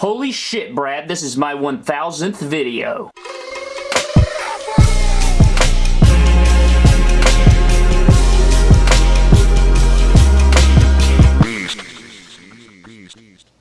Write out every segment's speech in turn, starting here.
Holy shit, Brad, this is my 1000th video.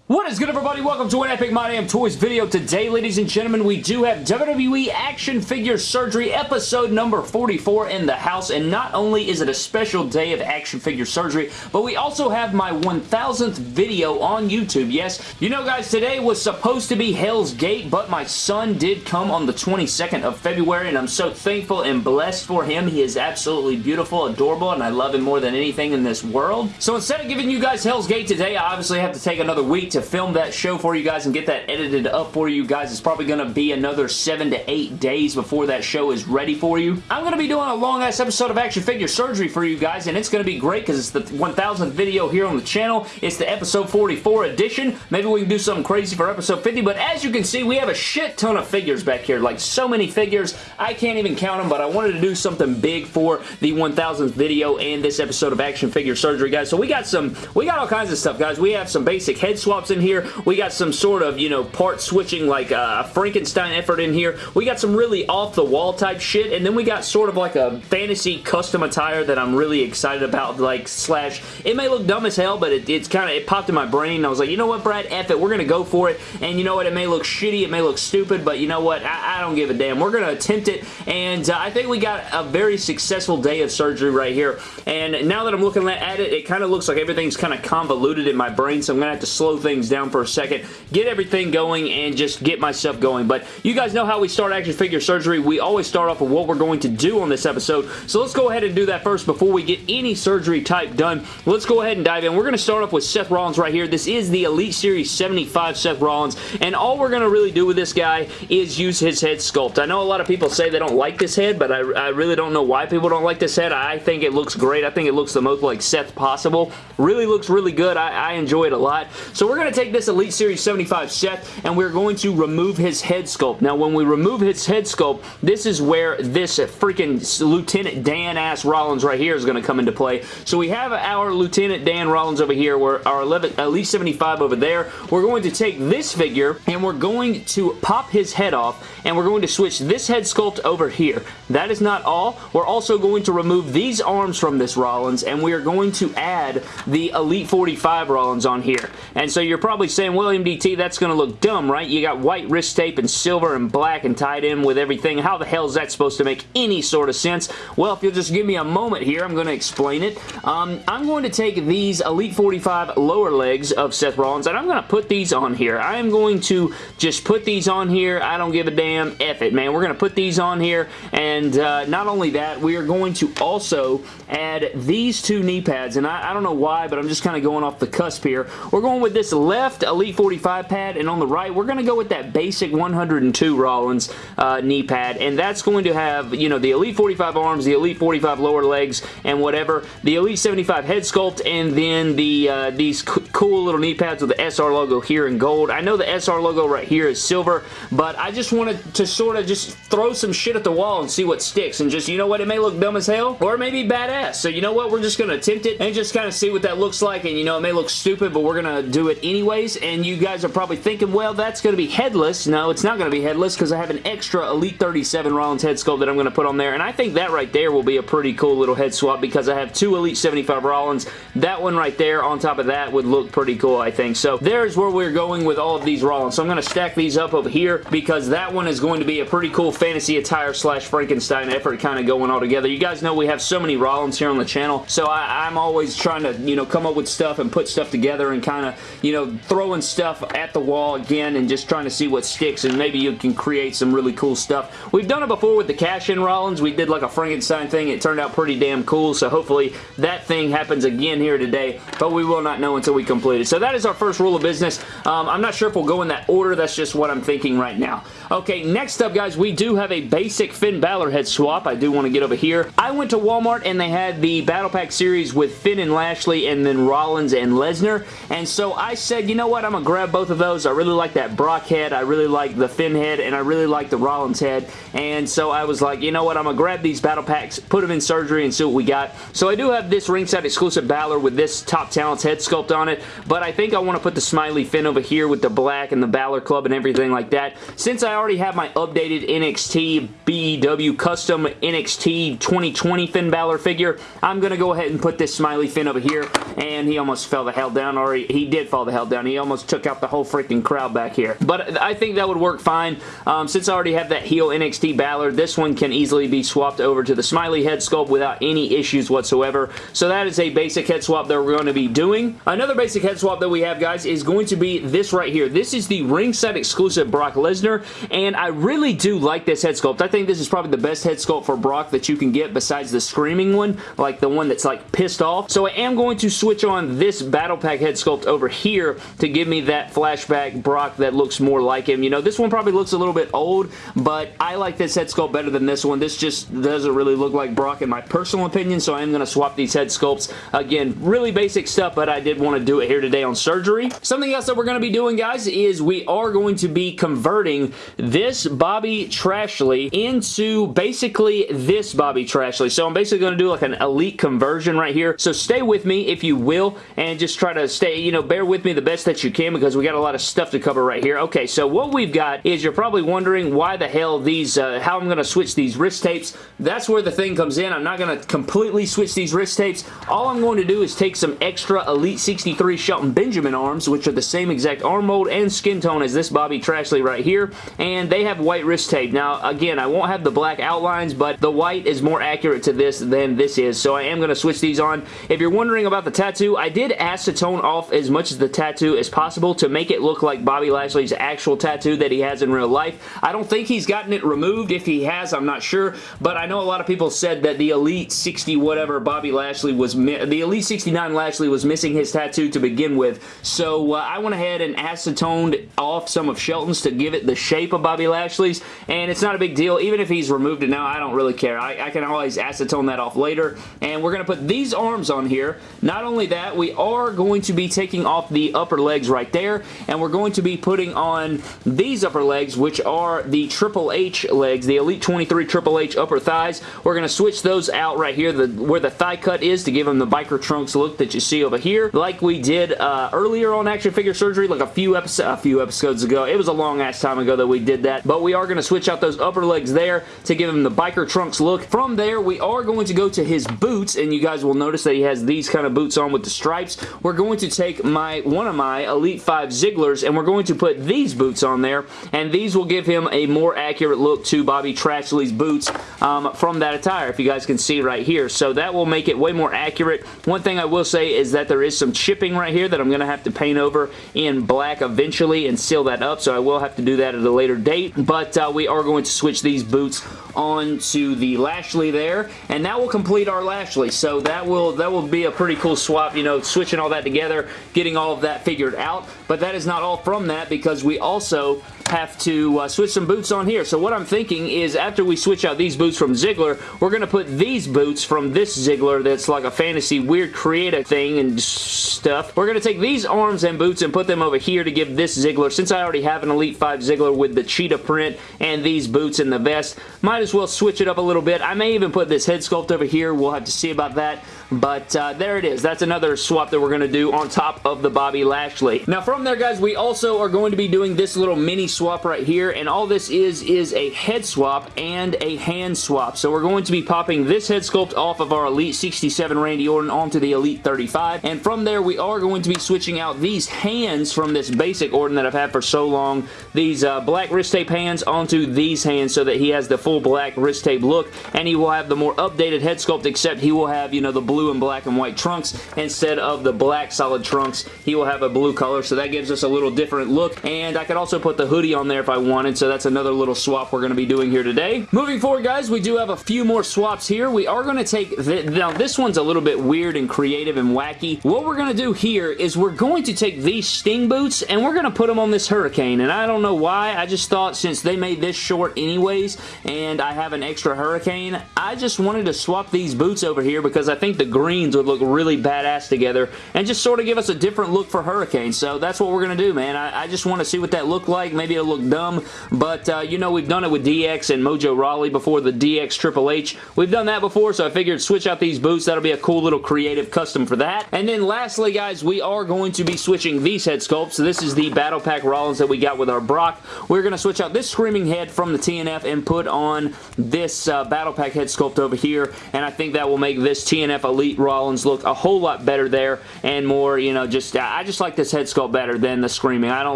What is good everybody? Welcome to an Epic My Damn Toys video. Today, ladies and gentlemen, we do have WWE Action Figure Surgery episode number 44 in the house, and not only is it a special day of action figure surgery, but we also have my 1000th video on YouTube. Yes, you know guys, today was supposed to be Hell's Gate, but my son did come on the 22nd of February, and I'm so thankful and blessed for him. He is absolutely beautiful, adorable, and I love him more than anything in this world. So instead of giving you guys Hell's Gate today, I obviously have to take another week to to film that show for you guys and get that edited up for you guys. It's probably going to be another seven to eight days before that show is ready for you. I'm going to be doing a long-ass episode of Action Figure Surgery for you guys, and it's going to be great because it's the 1000th video here on the channel. It's the episode 44 edition. Maybe we can do something crazy for episode 50, but as you can see, we have a shit ton of figures back here. Like, so many figures. I can't even count them, but I wanted to do something big for the 1000th video and this episode of Action Figure Surgery, guys. So we got some, we got all kinds of stuff, guys. We have some basic head swaps in here. We got some sort of, you know, part switching like a Frankenstein effort in here. We got some really off-the-wall type shit, and then we got sort of like a fantasy custom attire that I'm really excited about, like, slash, it may look dumb as hell, but it, it's kind of, it popped in my brain, I was like, you know what, Brad, F it, we're going to go for it, and you know what, it may look shitty, it may look stupid, but you know what, I, I don't give a damn. We're going to attempt it, and uh, I think we got a very successful day of surgery right here, and now that I'm looking at it, it kind of looks like everything's kind of convoluted in my brain, so I'm going to have to slow things down for for a second, get everything going, and just get myself going. But you guys know how we start action figure surgery. We always start off with what we're going to do on this episode. So let's go ahead and do that first before we get any surgery type done. Let's go ahead and dive in. We're going to start off with Seth Rollins right here. This is the Elite Series 75 Seth Rollins, and all we're going to really do with this guy is use his head sculpt. I know a lot of people say they don't like this head, but I, I really don't know why people don't like this head. I think it looks great. I think it looks the most like Seth possible. Really looks really good. I, I enjoy it a lot. So we're going to take this Elite Series 75 Seth, and we're going to remove his head sculpt. Now, when we remove his head sculpt, this is where this freaking Lieutenant Dan ass Rollins right here is going to come into play. So we have our Lieutenant Dan Rollins over here, where our 11, Elite 75 over there. We're going to take this figure, and we're going to pop his head off, and we're going to switch this head sculpt over here. That is not all. We're also going to remove these arms from this Rollins, and we are going to add the Elite 45 Rollins on here. And so you're probably saying, William DT, that's going to look dumb, right? You got white wrist tape and silver and black and tied in with everything. How the hell is that supposed to make any sort of sense? Well, if you'll just give me a moment here, I'm going to explain it. Um, I'm going to take these Elite 45 lower legs of Seth Rollins, and I'm going to put these on here. I am going to just put these on here. I don't give a damn. F it, man. We're going to put these on here, and uh, not only that, we are going to also add these two knee pads, and I, I don't know why, but I'm just kind of going off the cusp here. We're going with this left Elite 45 pad, and on the right, we're going to go with that basic 102 Rollins uh, knee pad, and that's going to have, you know, the Elite 45 arms, the Elite 45 lower legs, and whatever, the Elite 75 head sculpt, and then the uh, these cool little knee pads with the SR logo here in gold. I know the SR logo right here is silver, but I just wanted to sort of just throw some shit at the wall and see what sticks, and just, you know what, it may look dumb as hell, or it may be badass, so you know what, we're just going to attempt it and just kind of see what that looks like, and you know, it may look stupid, but we're going to do it anyways, and you guys are probably thinking, well, that's going to be headless. No, it's not going to be headless because I have an extra Elite 37 Rollins head sculpt that I'm going to put on there, and I think that right there will be a pretty cool little head swap because I have two Elite 75 Rollins. That one right there on top of that would look pretty cool, I think. So there's where we're going with all of these Rollins. So I'm going to stack these up over here because that one is going to be a pretty cool fantasy attire slash Frankenstein effort kind of going all together. You guys know we have so many Rollins here on the channel, so I, I'm always trying to, you know, come up with stuff and put stuff together and kind of, you know, throwing stuff at the wall again and just trying to see what sticks and maybe you can create some really cool stuff. We've done it before with the cash-in Rollins. We did like a Frankenstein thing. It turned out pretty damn cool, so hopefully that thing happens again here today, but we will not know until we complete it. So that is our first rule of business. Um, I'm not sure if we'll go in that order. That's just what I'm thinking right now. Okay, next up, guys, we do have a basic Finn Balor head swap. I do want to get over here. I went to Walmart and they had the Battle Pack series with Finn and Lashley and then Rollins and Lesnar. And so I said, you know what? I'm going to grab both of those. I really like that Brock head. I really like the Finn head and I really like the Rollins head. And so I was like, you know what? I'm going to grab these Battle Packs, put them in surgery and see what we got. So I do have this ringside exclusive Balor with this Top Talents head sculpt on it. But I think I want to put the smiley Finn over here with the black and the Balor Club and everything like that. Since I already have my updated NXT BEW custom NXT 2020 Finn Balor figure, I'm going to go ahead and put this smiley Finn over here. And he almost fell the hell down, or he, he did fall the hell down. He almost took out the whole freaking crowd back here. But I think that would work fine. Um, since I already have that heel NXT Balor, this one can easily be swapped over to the smiley head sculpt without any issues whatsoever. So that is a basic head swap that we're going to be doing. Another basic head swap that we have, guys, is going to be this right here. This is the ringside exclusive Brock Lesnar, and I really do like this head sculpt. I think this is probably the best head sculpt for Brock that you can get besides the screaming one, like the one that's like pissed off. So I am going to switch on this Battle Pack head sculpt over here to give me that flashback Brock that looks more like him. You know, this one probably looks a little bit old, but I like this head sculpt better than this one. This just doesn't really look like Brock in my personal opinion, so I am going to swap these head sculpts. Again, really basic stuff, but I did want to do it here today on surgery. Something else that we're going to be doing, guys, is we are going to be converting this Bobby Trashley into basically this Bobby Trashley. So I'm basically going to do like an elite conversion right here. So stay with me if you will and just try to stay, you know, bear with me the best that you can because we got a lot of stuff to cover right here. Okay, so what we've got is you're probably wondering why the hell these, uh, how I'm going to switch these wrist tapes. That's where the thing comes in. I'm not going to completely switch these wrist tapes. All I'm going to do is take some extra Elite 63 Shelton Benjamin arms, which are the same exact arm mold and skin tone as this Bobby Trashley right here, and they have white wrist tape. Now, again, I won't have the black outlines, but the white is more accurate to this than this is, so I am going to switch these on. If you're wondering about the tattoo, I did acetone off as much of the tattoo as possible to make it look like Bobby Lashley's actual tattoo that he has in real life. I don't think he's gotten it removed. If he has, I'm not sure, but I know a lot of people said that the Elite 60 whatever Bobby Lashley was, the Elite 69 Lashley was missing his tattoo to begin with, so uh, I went ahead and acetoned off some of Shelton's to give it the shape of Bobby Lashley's, and it's not a big deal. Even if he's removed it now, I don't really care. I, I can always acetone that off later, and we're going to put these arms on here. Not only that, we are going to be taking off the upper legs right there, and we're going to be putting on these upper legs, which are the Triple H legs, the Elite 23 Triple H upper thighs. We're going to switch those out right here, the, where the thigh cut is, to give them the biker trunks look that you see over here, like we did uh, earlier on Action Figure Surgery, like a few, episodes, a few episodes ago. It was a long ass time ago that we did that, but we are going to switch out those upper legs there to give him the biker trunks look. From there, we are going to go to his boots, and you guys will notice that he has these kind of boots on with the stripes. We're going to take my one of my Elite 5 Zigglers, and we're going to put these boots on there, and these will give him a more accurate look to Bobby Trashley's boots um, from that attire, if you guys can see right here. So that will make it way more accurate. One thing I will say is that there is some chipping right here that I'm going to have to paint over in black eventually and seal that up, so I will have to do that at a later date, but uh, we are going to switch these boots onto the Lashley there, and that will complete our Lashley. So that will that will be a pretty cool swap, you know, switching all that together, getting all of that figured out. But that is not all from that because we also have to uh, switch some boots on here. So what I'm thinking is after we switch out these boots from Ziggler, we're going to put these boots from this Ziggler that's like a fantasy weird creative thing and stuff. We're going to take these arms and boots and put them over here to give this Ziggler, since I already have an Elite 5 Ziggler with the cheetah print and these boots and the vest, might as well switch it up a little bit. I may even put this head sculpt over here. We'll have to see about that. But uh, there it is. That's another swap that we're going to do on top of the Bobby Lashley. Now from there, guys, we also are going to be doing this little mini swap right here. And all this is, is a head swap and a hand swap. So we're going to be popping this head sculpt off of our Elite 67 Randy Orton onto the Elite 35. And from there, we are going to be switching out these hands from this basic Orton that I've had for so long. These uh, black wrist tape hands onto these hands so that he has the full black wrist tape look. And he will have the more updated head sculpt except he will have, you know, the blue blue and black and white trunks instead of the black solid trunks. He will have a blue color, so that gives us a little different look. And I could also put the hoodie on there if I wanted, so that's another little swap we're going to be doing here today. Moving forward, guys, we do have a few more swaps here. We are going to take... The, now, this one's a little bit weird and creative and wacky. What we're going to do here is we're going to take these Sting boots and we're going to put them on this Hurricane. And I don't know why. I just thought since they made this short anyways and I have an extra Hurricane, I just wanted to swap these boots over here because I think the greens would look really badass together and just sort of give us a different look for Hurricane. So that's what we're going to do, man. I, I just want to see what that looked like. Maybe it'll look dumb, but uh, you know we've done it with DX and Mojo Rawley before the DX Triple H. We've done that before, so I figured switch out these boots. That'll be a cool little creative custom for that. And then lastly, guys, we are going to be switching these head sculpts. So this is the Battle Pack Rollins that we got with our Brock. We're going to switch out this Screaming Head from the TNF and put on this uh, Battle Pack head sculpt over here, and I think that will make this TNF Elite Rollins look a whole lot better there and more, you know, just, I just like this head sculpt better than the Screaming. I don't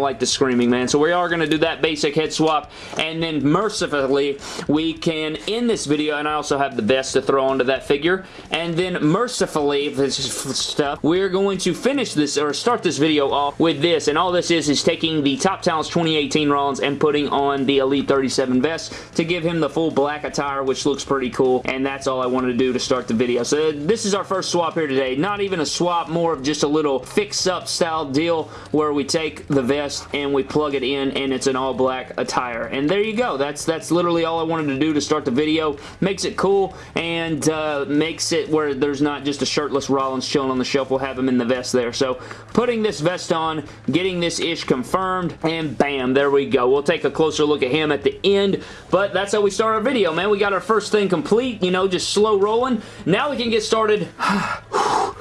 like the Screaming, man. So we are going to do that basic head swap, and then mercifully, we can end this video, and I also have the vest to throw onto that figure, and then mercifully, this is stuff, we're going to finish this, or start this video off with this, and all this is, is taking the Top Talents 2018 Rollins and putting on the Elite 37 vest to give him the full black attire, which looks pretty cool, and that's all I wanted to do to start the video. So this is our first swap here today. Not even a swap, more of just a little fix-up style deal where we take the vest and we plug it in and it's an all black attire. And there you go. That's that's literally all I wanted to do to start the video. Makes it cool and uh, makes it where there's not just a shirtless Rollins chilling on the shelf. We'll have him in the vest there. So putting this vest on, getting this ish confirmed, and bam, there we go. We'll take a closer look at him at the end, but that's how we start our video, man. We got our first thing complete, you know, just slow rolling. Now we can get started. 하, 후,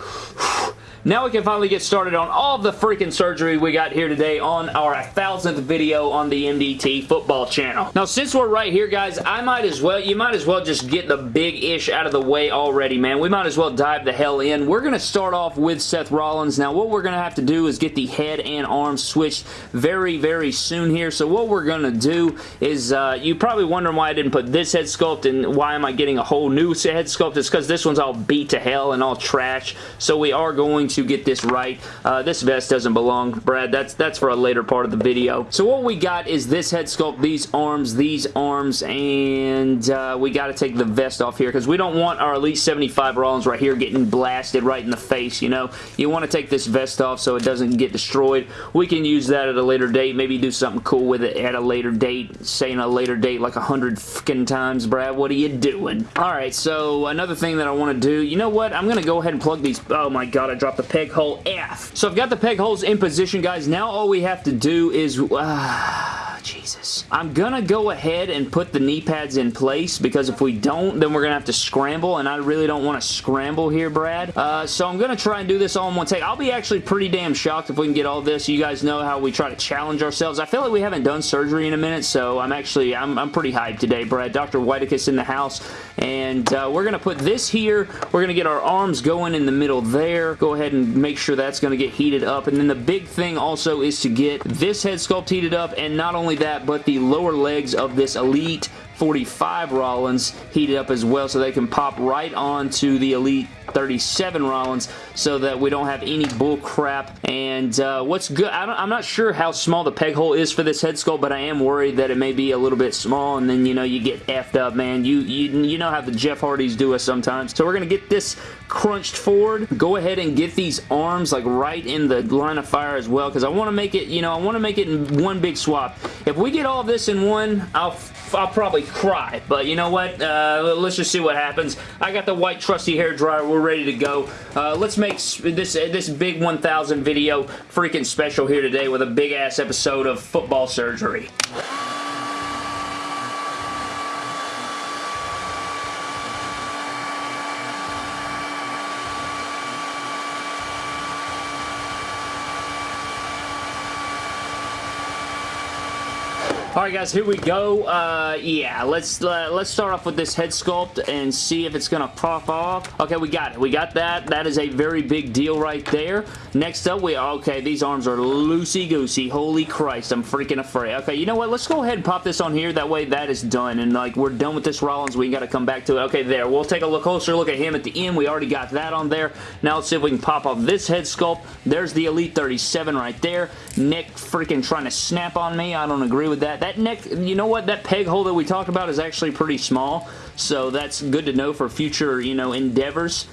Now we can finally get started on all the freaking surgery we got here today on our 1000th video on the MDT football channel. Now, since we're right here, guys, I might as well, you might as well just get the big-ish out of the way already, man. We might as well dive the hell in. We're going to start off with Seth Rollins. Now, what we're going to have to do is get the head and arm switched very, very soon here. So what we're going to do is, uh, you probably wondering why I didn't put this head sculpt and why am I getting a whole new head sculpt. It's because this one's all beat to hell and all trash. So we are going to get this right. Uh, this vest doesn't belong, Brad. That's that's for a later part of the video. So what we got is this head sculpt, these arms, these arms, and uh, we got to take the vest off here because we don't want our Elite 75 Rollins right here getting blasted right in the face, you know? You want to take this vest off so it doesn't get destroyed. We can use that at a later date, maybe do something cool with it at a later date, saying a later date like a hundred fucking times, Brad. What are you doing? Alright, so another thing that I want to do, you know what? I'm going to go ahead and plug these, oh my god, I dropped the peg hole F. So I've got the peg holes in position, guys. Now all we have to do is... Uh, Jesus. I'm gonna go ahead and put the knee pads in place because if we don't, then we're gonna have to scramble, and I really don't want to scramble here, Brad. Uh, so I'm gonna try and do this all in one take. I'll be actually pretty damn shocked if we can get all this. You guys know how we try to challenge ourselves. I feel like we haven't done surgery in a minute, so I'm actually, I'm, I'm pretty hyped today, Brad. Dr. Whitekiss in the house, and uh, we're gonna put this here. We're gonna get our arms going in the middle there. Go ahead and make sure that's gonna get heated up, and then the big thing also is to get this head sculpt heated up, and not only that, but the lower legs of this Elite 45 Rollins heated up as well so they can pop right onto the Elite 37 Rollins so that we don't have any bull crap. And uh, what's good, I am not sure how small the peg hole is for this head sculpt, but I am worried that it may be a little bit small and then, you know, you get effed up, man. You, you, you know how the Jeff Hardys do us sometimes. So we're going to get this crunched forward. Go ahead and get these arms like right in the line of fire as well because I want to make it, you know, I want to make it in one big swap. If we get all this in one, I'll I'll probably cry. But you know what? Uh, let's just see what happens. I got the white trusty hair dryer. We're ready to go. Uh, let's make this this big 1000 video freaking special here today with a big ass episode of football surgery. Alright guys, here we go. Uh, yeah, let's uh, let's start off with this head sculpt and see if it's gonna pop off. Okay, we got it. We got that. That is a very big deal right there. Next up, we okay, these arms are loosey-goosey. Holy Christ, I'm freaking afraid. Okay, you know what? Let's go ahead and pop this on here. That way that is done. And like, we're done with this Rollins. We gotta come back to it. Okay, there. We'll take a look closer look at him at the end. We already got that on there. Now let's see if we can pop off this head sculpt. There's the Elite 37 right there. Nick freaking trying to snap on me. I don't agree with that. That neck, you know what? That peg hole that we talked about is actually pretty small. So that's good to know for future, you know, endeavors.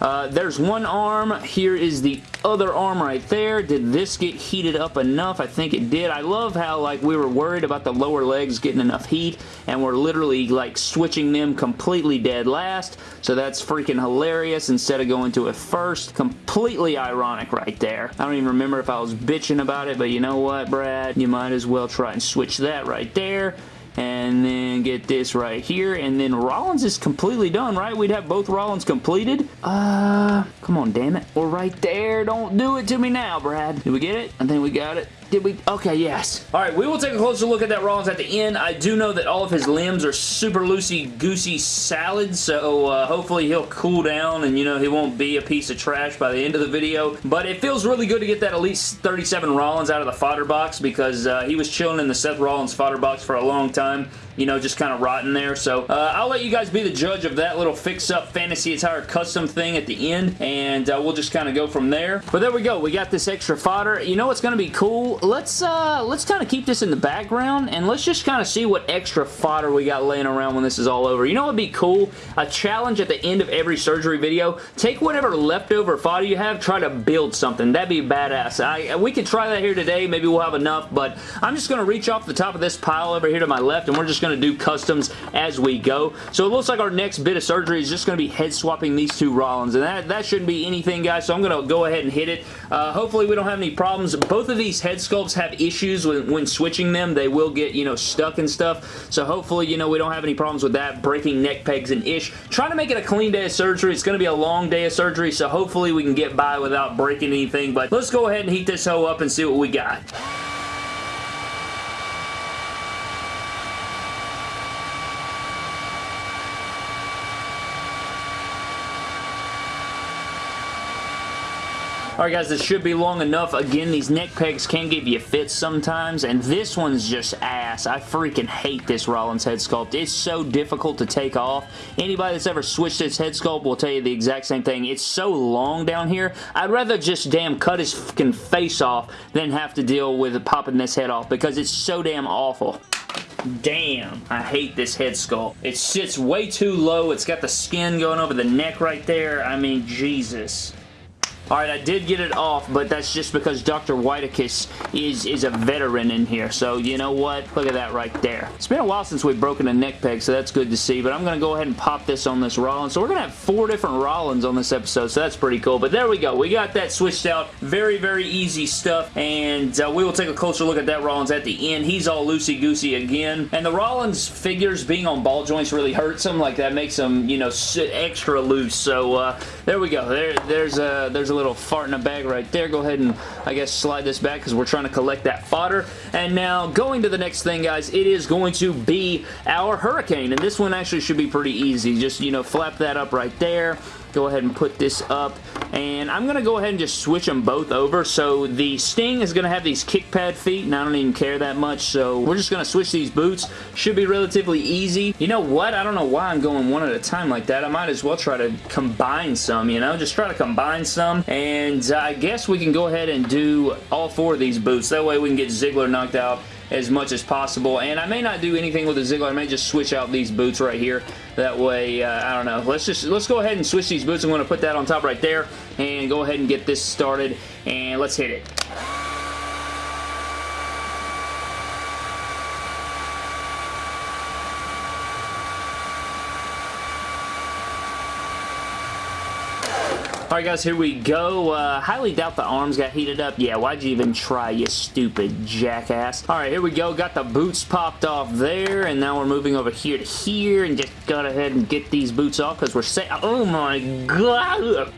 Uh, there's one arm. Here is the other arm right there. Did this get heated up enough? I think it did. I love how like we were worried about the lower legs getting enough heat and we're literally like switching them completely dead last. So that's freaking hilarious instead of going to it first. Completely ironic right there. I don't even remember if I was bitching about it, but you know what, Brad? You might as well try and switch that right there and then get this right here, and then Rollins is completely done, right? We'd have both Rollins completed. Uh, come on, damn it. We're right there. Don't do it to me now, Brad. Did we get it? I think we got it. Did we? Okay, yes. All right, we will take a closer look at that Rollins at the end. I do know that all of his limbs are super loosey-goosey salad, so uh, hopefully he'll cool down and, you know, he won't be a piece of trash by the end of the video. But it feels really good to get that Elite 37 Rollins out of the fodder box because uh, he was chilling in the Seth Rollins fodder box for a long time you know, just kind of rotting there. So uh, I'll let you guys be the judge of that little fix-up fantasy attire custom thing at the end, and uh, we'll just kind of go from there. But there we go. We got this extra fodder. You know what's going to be cool? Let's uh, let's kind of keep this in the background, and let's just kind of see what extra fodder we got laying around when this is all over. You know what would be cool? A challenge at the end of every surgery video. Take whatever leftover fodder you have, try to build something. That'd be badass. I, we could try that here today. Maybe we'll have enough, but I'm just going to reach off the top of this pile over here to my left, and we're just going going to do customs as we go. So it looks like our next bit of surgery is just going to be head swapping these two Rollins, and that, that shouldn't be anything, guys, so I'm going to go ahead and hit it. Uh, hopefully we don't have any problems. Both of these head sculpts have issues when, when switching them. They will get, you know, stuck and stuff, so hopefully, you know, we don't have any problems with that, breaking neck pegs and ish. Trying to make it a clean day of surgery. It's going to be a long day of surgery, so hopefully we can get by without breaking anything, but let's go ahead and heat this hoe up and see what we got. Alright guys, this should be long enough. Again, these neck pegs can give you fits sometimes, and this one's just ass. I freaking hate this Rollins head sculpt. It's so difficult to take off. Anybody that's ever switched its head sculpt will tell you the exact same thing. It's so long down here. I'd rather just damn cut his fucking face off than have to deal with popping this head off because it's so damn awful. Damn, I hate this head sculpt. It sits way too low. It's got the skin going over the neck right there. I mean, Jesus. Alright, I did get it off, but that's just because Dr. Whitekiss is, is a veteran in here. So, you know what? Look at that right there. It's been a while since we've broken a neck peg, so that's good to see. But I'm going to go ahead and pop this on this Rollins. So we're going to have four different Rollins on this episode, so that's pretty cool. But there we go. We got that switched out. Very, very easy stuff. And uh, we will take a closer look at that Rollins at the end. He's all loosey-goosey again. And the Rollins figures being on ball joints really hurts him. Like, that makes him, you know, extra loose. So, uh, there we go. There, there's a, there's a little fart in a bag right there. Go ahead and, I guess, slide this back because we're trying to collect that fodder. And now, going to the next thing, guys, it is going to be our Hurricane. And this one actually should be pretty easy. Just, you know, flap that up right there go ahead and put this up and I'm going to go ahead and just switch them both over. So the Sting is going to have these kick pad feet and I don't even care that much. So we're just going to switch these boots. Should be relatively easy. You know what? I don't know why I'm going one at a time like that. I might as well try to combine some, you know? Just try to combine some and uh, I guess we can go ahead and do all four of these boots. That way we can get Ziggler knocked out as much as possible. And I may not do anything with the Ziggler. I may just switch out these boots right here. That way, uh, I don't know. Let's just let's go ahead and switch these boots. I'm going to put that on top right there and go ahead and get this started. And let's hit it. Alright guys, here we go. Uh, highly doubt the arms got heated up. Yeah, why'd you even try, you stupid jackass? Alright, here we go. Got the boots popped off there, and now we're moving over here to here, and just go ahead and get these boots off, because we're set. Oh my god!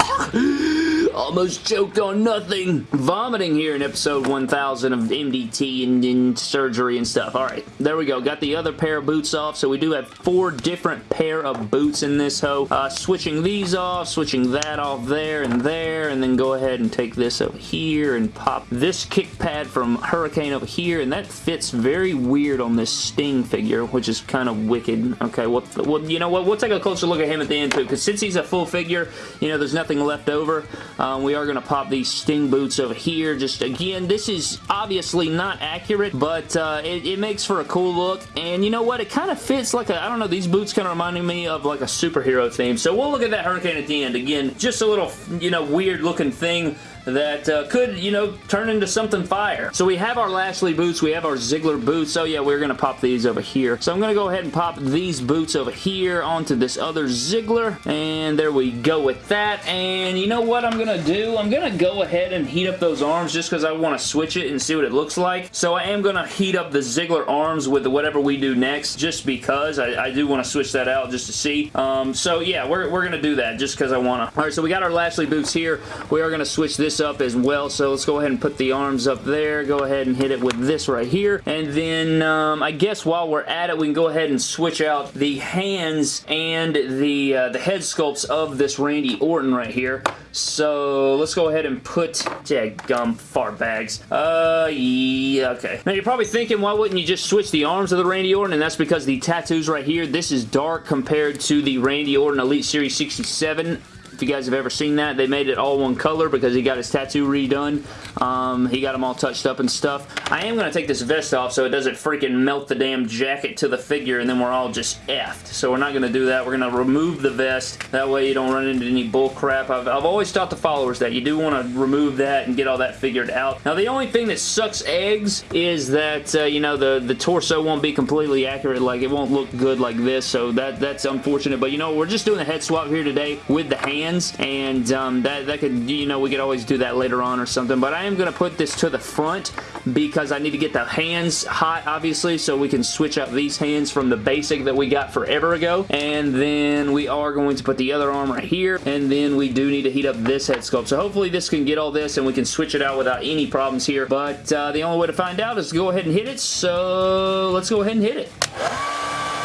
Almost choked on nothing. Vomiting here in episode 1000 of MDT and, and surgery and stuff. Alright, there we go. Got the other pair of boots off. So we do have four different pair of boots in this hoe. Uh, switching these off, switching that off there and there, and then go ahead and take this over here and pop this kick pad from Hurricane over here, and that fits very weird on this Sting figure, which is kind of wicked. Okay, well, well you know what? We'll take a closer look at him at the end too, because since he's a full figure, you know, there's nothing left over. Um, we are going to pop these Sting boots over here. Just again, this is obviously not accurate, but uh, it, it, makes for a cool look. And you know what? It kind of fits like a, I don't know, these boots kind of reminding me of like a superhero theme. So we'll look at that Hurricane at the end. Again, just a little, you know, weird looking thing that uh, could, you know, turn into something fire. So we have our Lashley boots. We have our Ziggler boots. So yeah, we're going to pop these over here. So I'm going to go ahead and pop these boots over here onto this other Ziggler. And there we go with that. And you know what I'm going to do? I'm going to go ahead and heat up those arms just because I want to switch it and see what it looks like. So I am going to heat up the Ziggler arms with whatever we do next just because I, I do want to switch that out just to see. Um, so yeah, we're, we're going to do that just because I want to. Alright, so we got our Lashley boots here. We are going to switch this up as well. So let's go ahead and put the arms up there. Go ahead and hit it with this right here. And then um, I guess while we're at it, we can go ahead and switch out the hands and the, uh, the head sculpts of this Randy Orton right here. So let's go ahead and put, yeah, gum fart bags. Uh, yeah, okay. Now you're probably thinking, why wouldn't you just switch the arms of the Randy Orton? And that's because the tattoos right here, this is dark compared to the Randy Orton Elite Series 67 if you guys have ever seen that, they made it all one color because he got his tattoo redone. Um, he got them all touched up and stuff. I am going to take this vest off so it doesn't freaking melt the damn jacket to the figure and then we're all just effed. So we're not going to do that. We're going to remove the vest. That way you don't run into any bull crap. I've, I've always taught the followers that you do want to remove that and get all that figured out. Now the only thing that sucks eggs is that, uh, you know, the, the torso won't be completely accurate. Like it won't look good like this. So that that's unfortunate. But you know, we're just doing a head swap here today with the hands hands, and um, that, that could, you know, we could always do that later on or something, but I am going to put this to the front because I need to get the hands hot, obviously, so we can switch up these hands from the basic that we got forever ago, and then we are going to put the other arm right here, and then we do need to heat up this head sculpt, so hopefully this can get all this and we can switch it out without any problems here, but uh, the only way to find out is to go ahead and hit it, so let's go ahead and hit it.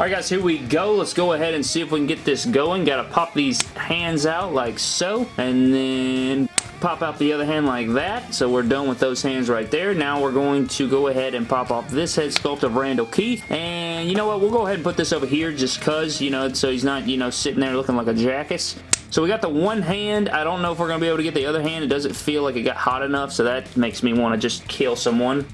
Alright guys, here we go. Let's go ahead and see if we can get this going. Gotta pop these hands out like so. And then pop out the other hand like that. So we're done with those hands right there. Now we're going to go ahead and pop off this head sculpt of Randal Keith. And you know what? We'll go ahead and put this over here just because, you know, so he's not, you know, sitting there looking like a jackass. So we got the one hand. I don't know if we're going to be able to get the other hand. It doesn't feel like it got hot enough, so that makes me want to just kill someone.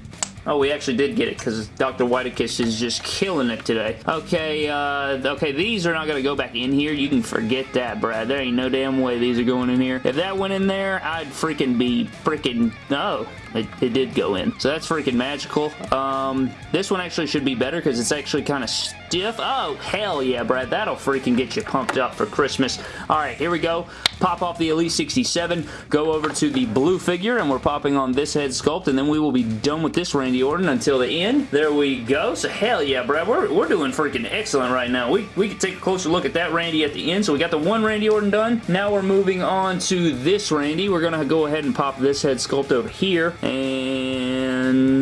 Oh, we actually did get it because Dr. Whitekiss is just killing it today. Okay, uh, okay, these are not going to go back in here. You can forget that, Brad. There ain't no damn way these are going in here. If that went in there, I'd freaking be freaking... No, it, it, did go in. So that's freaking magical. Um, this one actually should be better because it's actually kind of stiff. Oh, hell yeah, Brad. That'll freaking get you pumped up for Christmas. All right, here we go. Pop off the Elite 67, go over to the blue figure, and we're popping on this head sculpt, and then we will be done with this Randy Orton until the end. There we go. So hell yeah, Brad, we're, we're doing freaking excellent right now. We, we can take a closer look at that Randy at the end. So we got the one Randy Orton done. Now we're moving on to this Randy. We're going to go ahead and pop this head sculpt over here, and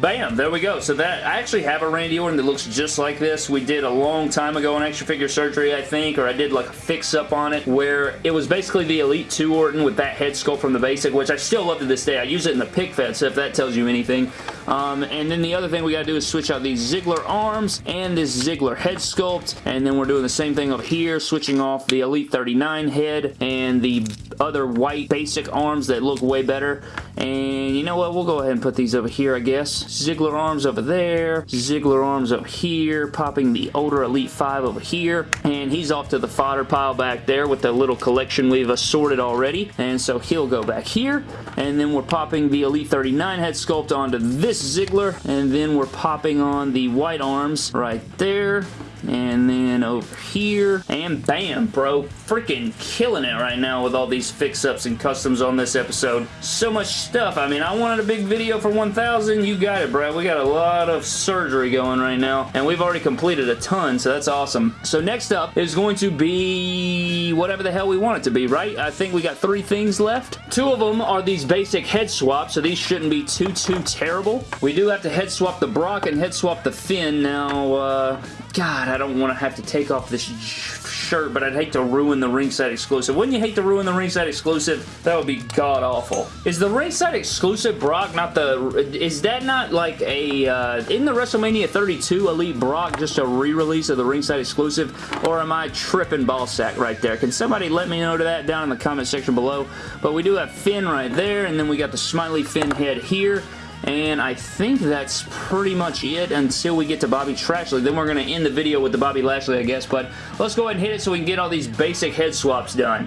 bam, there we go. So that, I actually have a Randy Orton that looks just like this. We did a long time ago on Action Figure Surgery, I think, or I did like a fix-up on it where it was basically the Elite 2 Orton with that head sculpt from the basic, which I still love to this day. I use it in the pick fed, so if that tells you anything. Um, and then the other thing we got to do is switch out these Ziggler arms and this Ziggler head sculpt, and then we're doing the same thing over here, switching off the Elite 39 head and the other white basic arms that look way better. And you know what? We'll go ahead and put these over here, I guess. Ziggler arms over there. Ziggler arms up here. Popping the older Elite 5 over here. And he's off to the fodder pile back there with the little collection we've assorted already. And so he'll go back here. And then we're popping the Elite 39 head sculpt onto this Ziggler. And then we're popping on the white arms right there and then over here, and bam, bro. Freaking killing it right now with all these fix-ups and customs on this episode. So much stuff. I mean, I wanted a big video for 1,000. You got it, bro. We got a lot of surgery going right now, and we've already completed a ton, so that's awesome. So next up is going to be whatever the hell we want it to be, right? I think we got three things left. Two of them are these basic head swaps, so these shouldn't be too, too terrible. We do have to head swap the Brock and head swap the Finn. Now, uh, God, I don't want to have to take off this shirt, but I'd hate to ruin the ringside exclusive. Wouldn't you hate to ruin the ringside exclusive? That would be god-awful. Is the ringside exclusive Brock not the... Is that not like a... Uh, in the WrestleMania 32 Elite Brock just a re-release of the ringside exclusive? Or am I tripping ball sack right there? Can somebody let me know to that down in the comment section below? But we do have Finn right there, and then we got the smiley Finn head here. And I think that's pretty much it until we get to Bobby Trashley. Then we're going to end the video with the Bobby Lashley, I guess. But let's go ahead and hit it so we can get all these basic head swaps done.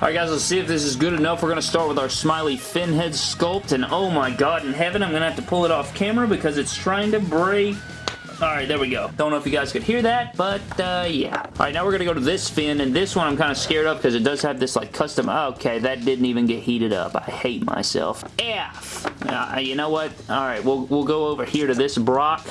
Alright guys, let's see if this is good enough. We're going to start with our smiley Finn head sculpt. And oh my god in heaven, I'm going to have to pull it off camera because it's trying to break Alright, there we go. Don't know if you guys could hear that, but uh, yeah. Alright, now we're going to go to this Finn, and this one I'm kind of scared of because it does have this like custom... Okay, that didn't even get heated up. I hate myself. F! Uh, you know what? Alright, we'll, we'll go over here to this Brock.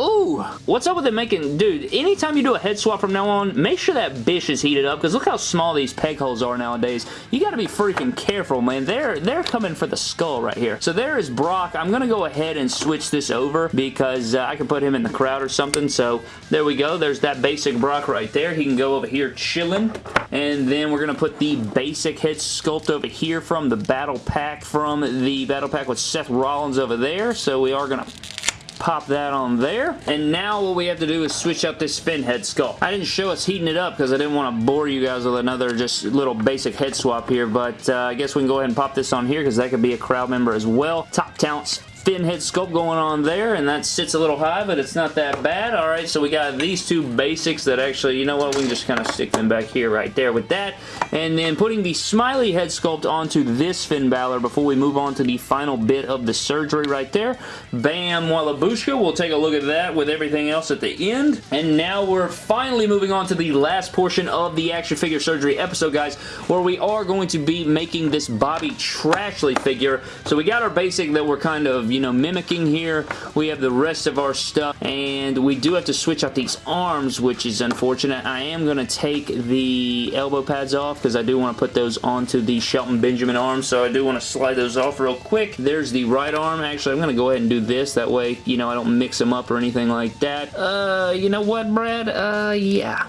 Ooh, what's up with it making... Dude, anytime you do a head swap from now on, make sure that bish is heated up, because look how small these peg holes are nowadays. You gotta be freaking careful, man. They're, they're coming for the skull right here. So there is Brock. I'm gonna go ahead and switch this over, because uh, I can put him in the crowd or something. So there we go. There's that basic Brock right there. He can go over here chilling. And then we're gonna put the basic head sculpt over here from the Battle Pack, from the Battle Pack with Seth Rollins over there. So we are gonna pop that on there. And now what we have to do is switch out this Finn head sculpt. I didn't show us heating it up because I didn't want to bore you guys with another just little basic head swap here, but uh, I guess we can go ahead and pop this on here because that could be a crowd member as well. Top Talents Finn head sculpt going on there, and that sits a little high, but it's not that bad. All right, so we got these two basics that actually, you know what, we can just kind of stick them back here right there with that. And then putting the smiley head sculpt onto this Finn Balor before we move on to the final bit of the surgery right there. Bam Wallabushka. We'll take a look at that with everything else at the end. And now we're finally moving on to the last portion of the action figure surgery episode, guys, where we are going to be making this Bobby Trashley figure. So we got our basic that we're kind of you know, mimicking here. We have the rest of our stuff, and we do have to switch out these arms, which is unfortunate. I am going to take the elbow pads off because I do want to put those onto the Shelton Benjamin arms, so I do want to slide those off real quick. There's the right arm. Actually, I'm going to go ahead and do this. That way, you know, I don't mix them up or anything like that. Uh, you know what, Brad? Uh, yeah.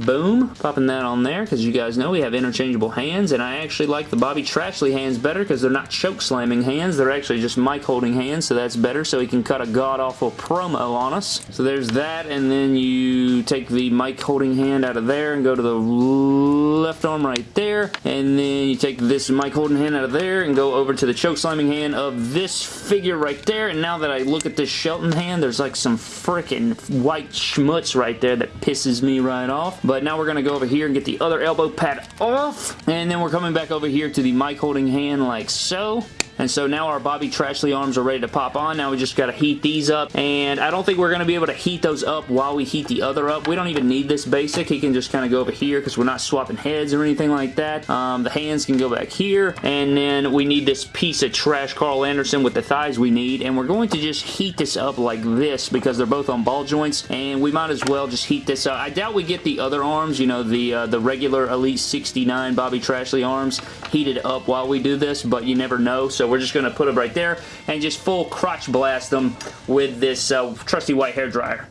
Boom. Popping that on there because you guys know we have interchangeable hands and I actually like the Bobby Trashley hands better because they're not choke slamming hands. They're actually just mic holding hands so that's better so he can cut a god-awful promo on us. So there's that and then you take the mic holding hand out of there and go to the left arm right there and then you take this mic holding hand out of there and go over to the choke slamming hand of this figure right there and now that I look at this Shelton hand there's like some freaking white schmutz right there that pisses me right off but now we're going to go over here and get the other elbow pad off. And then we're coming back over here to the mic holding hand like so. And so now our Bobby Trashley arms are ready to pop on. Now we just got to heat these up. And I don't think we're going to be able to heat those up while we heat the other up. We don't even need this basic. He can just kind of go over here because we're not swapping heads or anything like that. Um, the hands can go back here. And then we need this piece of trash Karl Anderson with the thighs we need. And we're going to just heat this up like this because they're both on ball joints. And we might as well just heat this up. I doubt we get the other arms, you know, the, uh, the regular Elite 69 Bobby Trashley arms heated up while we do this, but you never know. So we're just going to put them right there and just full crotch blast them with this uh, trusty white hair dryer.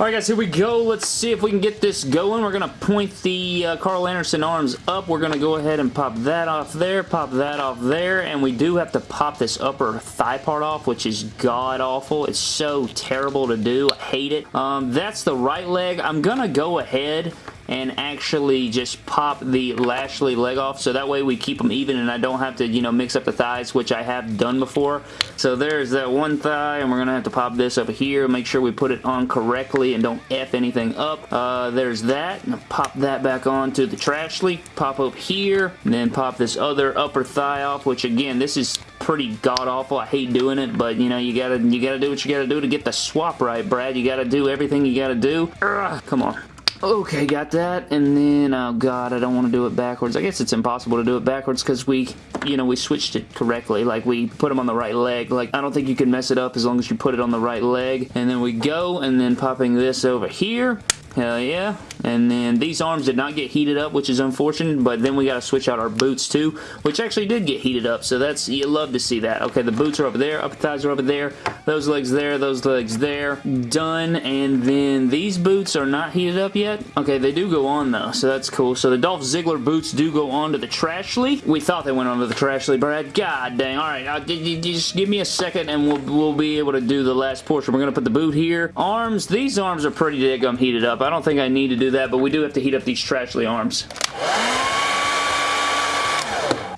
Alright guys, here we go. Let's see if we can get this going. We're going to point the uh, Karl Anderson arms up. We're going to go ahead and pop that off there, pop that off there, and we do have to pop this upper thigh part off, which is god-awful. It's so terrible to do. I hate it. Um, that's the right leg. I'm going to go ahead and actually just pop the Lashley leg off so that way we keep them even and I don't have to, you know, mix up the thighs, which I have done before. So there's that one thigh and we're going to have to pop this over here, make sure we put it on correctly and don't F anything up. Uh, there's that. pop that back onto the Trashley. Pop up here, and then pop this other upper thigh off, which again, this is pretty god-awful. I hate doing it, but you know, you gotta you gotta do what you gotta do to get the swap right, Brad. You gotta do everything you gotta do. Ugh, come on. Okay, got that. And then, oh god, I don't want to do it backwards. I guess it's impossible to do it backwards because we, you know, we switched it correctly. Like, we put them on the right leg. Like, I don't think you can mess it up as long as you put it on the right leg. And then we go, and then popping this over here. Hell yeah. And then these arms did not get heated up, which is unfortunate, but then we got to switch out our boots too, which actually did get heated up, so that's, you love to see that. Okay, the boots are over there, upper thighs are over there, those legs there, those legs there. Done, and then these boots are not heated up yet. Okay, they do go on though, so that's cool. So the Dolph Ziggler boots do go on to the Trashley. We thought they went onto the Trashley, Brad. God dang. All right, just give me a second and we'll, we'll be able to do the last portion. We're going to put the boot here. Arms, these arms are pretty daggum heated up. I don't think I need to do that, but we do have to heat up these Trashley arms.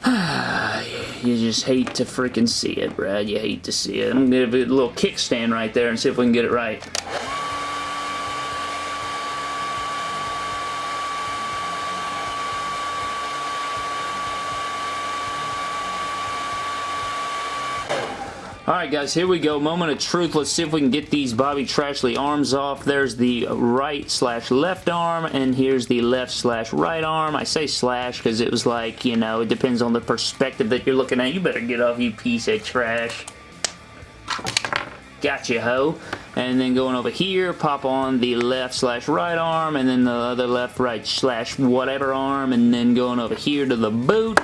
you just hate to freaking see it, Brad. You hate to see it. I'm to give it a little kickstand right there and see if we can get it right. Alright guys, here we go. Moment of truth. Let's see if we can get these Bobby Trashley arms off. There's the right slash left arm, and here's the left slash right arm. I say slash because it was like, you know, it depends on the perspective that you're looking at. You better get off, you piece of trash. Gotcha, ho. And then going over here, pop on the left slash right arm, and then the other left right slash whatever arm, and then going over here to the boot,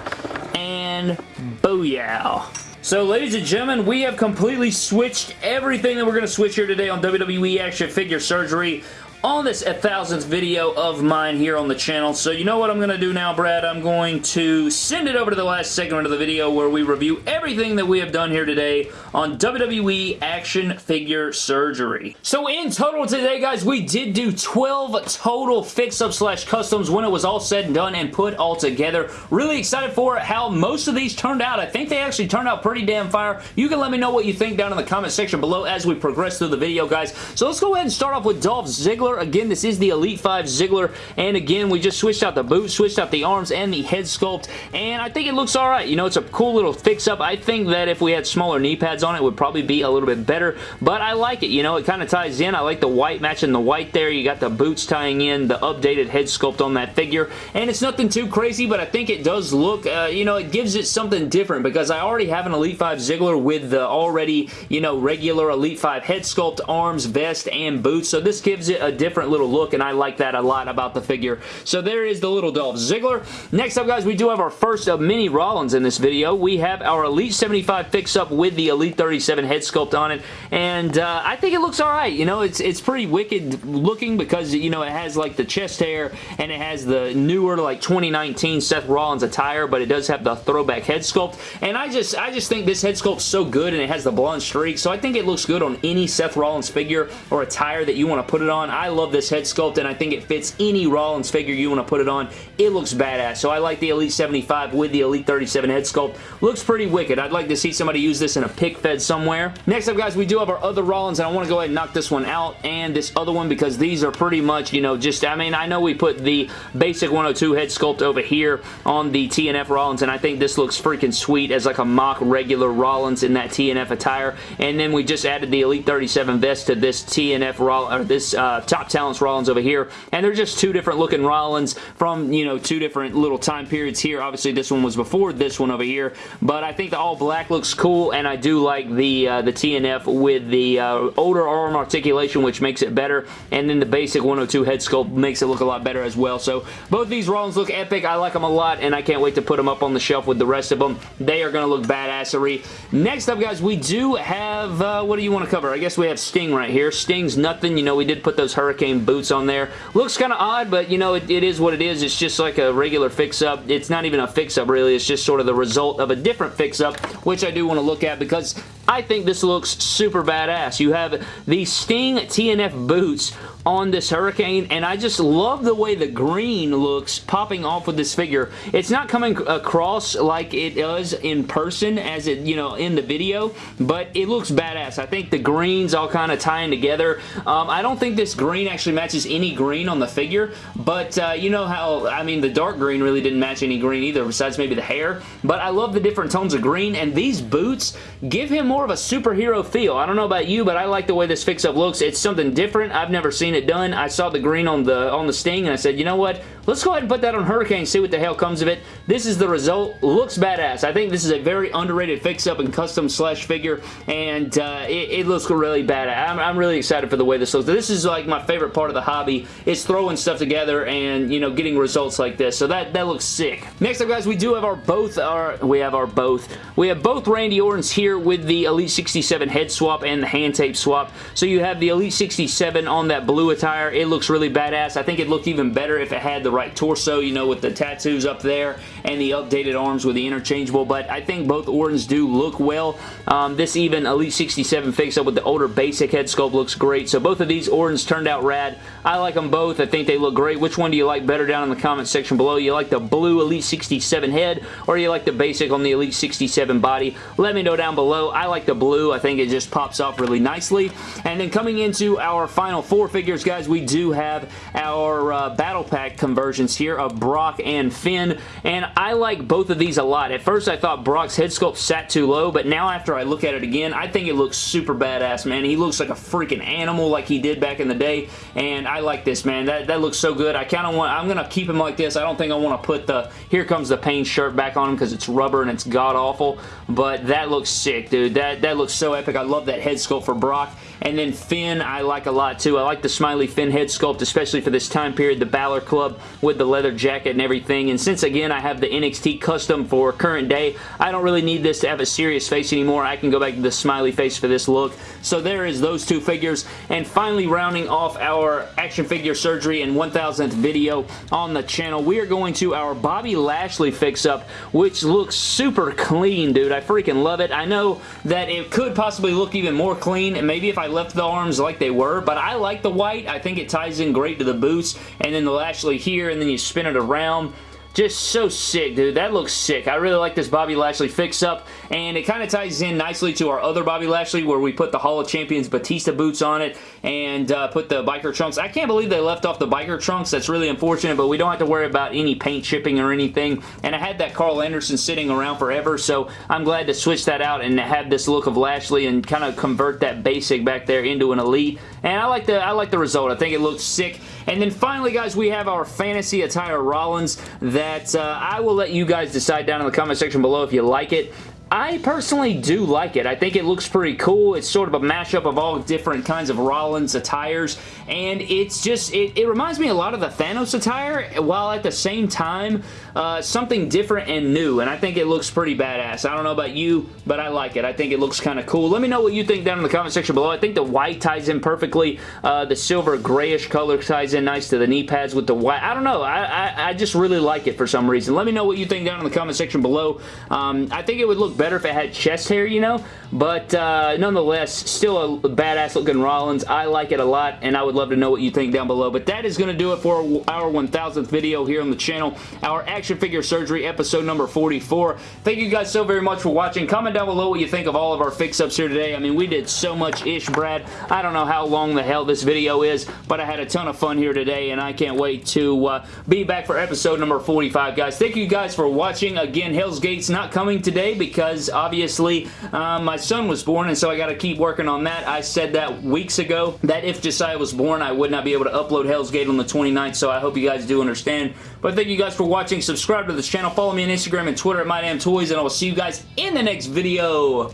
and booyah. So, ladies and gentlemen, we have completely switched everything that we're going to switch here today on WWE Action Figure Surgery on this 1000th video of mine here on the channel. So you know what I'm going to do now, Brad? I'm going to send it over to the last segment of the video where we review everything that we have done here today on WWE Action Figure Surgery. So in total today, guys, we did do 12 total fix-ups slash customs when it was all said and done and put all together. Really excited for how most of these turned out. I think they actually turned out pretty damn fire. You can let me know what you think down in the comment section below as we progress through the video, guys. So let's go ahead and start off with Dolph Ziggler Ziggler. Again, this is the Elite 5 Ziggler, and again, we just switched out the boots, switched out the arms and the head sculpt, and I think it looks alright. You know, it's a cool little fix-up. I think that if we had smaller knee pads on it, it would probably be a little bit better, but I like it. You know, it kind of ties in. I like the white matching the white there. You got the boots tying in, the updated head sculpt on that figure, and it's nothing too crazy, but I think it does look, uh, you know, it gives it something different because I already have an Elite 5 Ziggler with the already, you know, regular Elite 5 head sculpt, arms, vest, and boots, so this gives it a different little look, and I like that a lot about the figure. So there is the little Dolph Ziggler. Next up, guys, we do have our first of mini Rollins in this video. We have our Elite 75 fix-up with the Elite 37 head sculpt on it, and uh, I think it looks alright. You know, it's, it's pretty wicked looking because, you know, it has, like, the chest hair, and it has the newer, like, 2019 Seth Rollins attire, but it does have the throwback head sculpt, and I just, I just think this head sculpt's so good, and it has the blonde streak, so I think it looks good on any Seth Rollins figure or attire that you want to put it on. I love this head sculpt, and I think it fits any Rollins figure you want to put it on. It looks badass, so I like the Elite 75 with the Elite 37 head sculpt. Looks pretty wicked. I'd like to see somebody use this in a pic fed somewhere. Next up, guys, we do have our other Rollins, and I want to go ahead and knock this one out and this other one because these are pretty much, you know, just, I mean, I know we put the basic 102 head sculpt over here on the TNF Rollins, and I think this looks freaking sweet as like a mock regular Rollins in that TNF attire, and then we just added the Elite 37 vest to this TNF Rollins, or this uh, Top Talents Rollins over here, and they're just two different looking Rollins from, you know, two different little time periods here. Obviously, this one was before this one over here, but I think the all black looks cool, and I do like the, uh, the TNF with the uh, older arm articulation, which makes it better, and then the basic 102 head sculpt makes it look a lot better as well. So both these Rollins look epic. I like them a lot, and I can't wait to put them up on the shelf with the rest of them. They are going to look badassery. Next up, guys, we do have, uh, what do you want to cover? I guess we have Sting right here. Sting's nothing. You know, we did put those Hurricane boots on there. Looks kind of odd, but you know, it, it is what it is. It's just like a regular fix-up. It's not even a fix-up, really. It's just sort of the result of a different fix-up, which I do want to look at because I think this looks super badass. You have the Sting TNF boots on this Hurricane, and I just love the way the green looks popping off with this figure. It's not coming across like it does in person as it, you know, in the video, but it looks badass. I think the greens all kind of tying together. Um, I don't think this green actually matches any green on the figure, but uh, you know how, I mean, the dark green really didn't match any green either besides maybe the hair, but I love the different tones of green, and these boots give him more of a superhero feel. I don't know about you, but I like the way this fix-up looks. It's something different. I've never seen it done. I saw the green on the on the Sting, and I said, you know what? Let's go ahead and put that on Hurricane see what the hell comes of it. This is the result. Looks badass. I think this is a very underrated fix-up and custom slash figure, and uh, it, it, looks really badass. I'm, I'm, really excited for the way this looks. This is like my favorite part of the hobby. It's throwing stuff together and, you know, getting results like this. So that, that looks sick. Next up, guys, we do have our both, our, we have our both. We have both Randy Ortons here with the Elite 67 head swap and the hand tape swap. So you have the Elite 67 on that blue attire. It looks really badass. I think it looked even better if it had the right torso, you know, with the tattoos up there and the updated arms with the interchangeable, but I think both Ortons do look well. Um, this even Elite 67 fix up with the older basic head sculpt looks great, so both of these Ortons turned out rad. I like them both. I think they look great. Which one do you like better down in the comment section below? You like the blue Elite 67 head or you like the basic on the Elite 67 body? Let me know down below. I like the blue. I think it just pops off really nicely. And then coming into our final four figures, guys, we do have our uh, Battle Pack conversions here of Brock and Finn. And I like both of these a lot. At first, I thought Brock's head sculpt sat too low, but now after I look at it again, I think it looks super badass, man. He looks like a freaking animal like he did back in the day, and I like this, man. That, that looks so good. I kind of want, I'm going to keep him like this. I don't think I want to put the Here Comes the Pain shirt back on him because it's rubber and it's god-awful, but that looks sick, dude. That, that looks so epic. I love that head sculpt for Brock. And then Finn, I like a lot too. I like the smiley Finn head sculpt, especially for this time period, the Balor Club with the leather jacket and everything. And since, again, I have the NXT custom for current day, I don't really need this to have a serious face anymore. I can go back to the smiley face for this look. So there is those two figures. And finally, rounding off our action figure surgery and 1000th video on the channel, we are going to our Bobby Lashley fix-up, which looks super clean, dude. I freaking love it. I know that it could possibly look even more clean, and maybe if I left the arms like they were, but I like the white. I think it ties in great to the boots, and then the Lashley here, and then you spin it around. Just so sick, dude. That looks sick. I really like this Bobby Lashley fix-up, and it kind of ties in nicely to our other Bobby Lashley where we put the Hall of Champions Batista boots on it and uh, put the biker trunks. I can't believe they left off the biker trunks. That's really unfortunate, but we don't have to worry about any paint chipping or anything, and I had that Karl Anderson sitting around forever, so I'm glad to switch that out and have this look of Lashley and kind of convert that basic back there into an elite, and I like the I like the result. I think it looks sick. And then finally, guys, we have our fantasy attire Rollins that uh, I will let you guys decide down in the comment section below if you like it. I personally do like it. I think it looks pretty cool. It's sort of a mashup of all different kinds of Rollins attires, and it's just, it, it reminds me a lot of the Thanos attire, while at the same time, uh, something different and new, and I think it looks pretty badass. I don't know about you, but I like it. I think it looks kind of cool. Let me know what you think down in the comment section below. I think the white ties in perfectly. Uh, the silver grayish color ties in nice to the knee pads with the white. I don't know. I, I, I, just really like it for some reason. Let me know what you think down in the comment section below. Um, I think it would look better if it had chest hair, you know, but uh, nonetheless, still a badass looking Rollins. I like it a lot, and I would love to know what you think down below. But that is going to do it for our 1000th video here on the channel. Our action figure surgery episode number 44. Thank you guys so very much for watching. Comment down below what you think of all of our fix-ups here today. I mean, we did so much ish, Brad. I don't know how long the hell this video is, but I had a ton of fun here today, and I can't wait to uh, be back for episode number 45, guys. Thank you guys for watching. Again, Hell's Gate's not coming today because, obviously, uh, my son was born, and so I got to keep working on that. I said that weeks ago, that if Josiah was born, I would not be able to upload Hell's Gate on the 29th, so I hope you guys do understand. But thank you guys for watching. Subscribe to this channel. Follow me on Instagram and Twitter at MyDamnToys, and I will see you guys in the next video.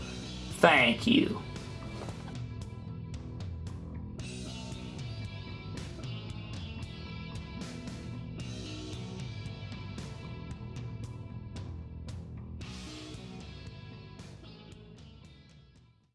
Thank you.